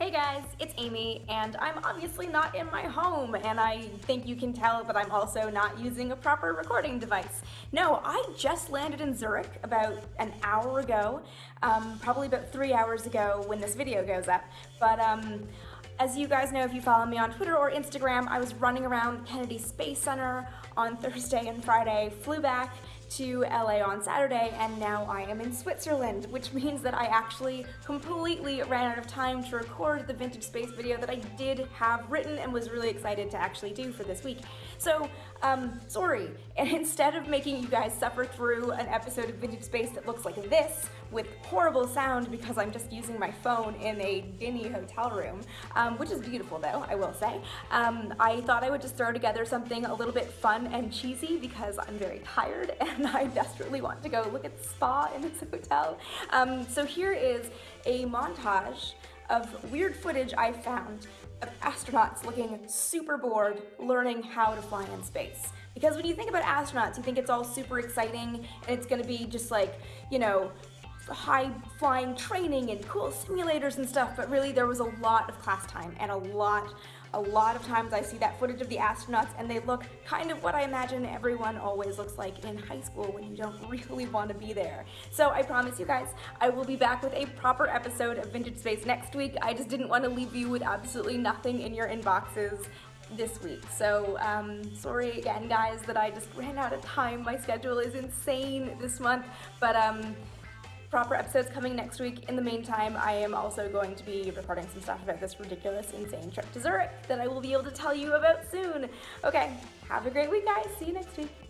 Hey guys, it's Amy, and I'm obviously not in my home, and I think you can tell that I'm also not using a proper recording device. No, I just landed in Zurich about an hour ago, um, probably about three hours ago when this video goes up, but um, as you guys know if you follow me on Twitter or Instagram, I was running around Kennedy Space Center on Thursday and Friday, flew back, to LA on Saturday and now I am in Switzerland, which means that I actually completely ran out of time to record the vintage space video that I did have written and was really excited to actually do for this week. So, um, sorry. And instead of making you guys suffer through an episode of Vintage Space that looks like this, with horrible sound because I'm just using my phone in a dingy hotel room, um, which is beautiful though, I will say, um, I thought I would just throw together something a little bit fun and cheesy because I'm very tired and and I desperately want to go look at the spa in this hotel. Um, so here is a montage of weird footage I found of astronauts looking super bored learning how to fly in space. Because when you think about astronauts, you think it's all super exciting and it's gonna be just like, you know, high flying training and cool simulators and stuff, but really there was a lot of class time and a lot a lot of times I see that footage of the astronauts and they look kind of what I imagine everyone always looks like in high school when you don't really want to be there. So I promise you guys, I will be back with a proper episode of Vintage Space next week. I just didn't want to leave you with absolutely nothing in your inboxes this week. So um, sorry again guys that I just ran out of time. My schedule is insane this month, but um, proper episodes coming next week. In the meantime, I am also going to be recording some stuff about this ridiculous, insane trip to Zurich that I will be able to tell you about soon. Okay, have a great week, guys. See you next week.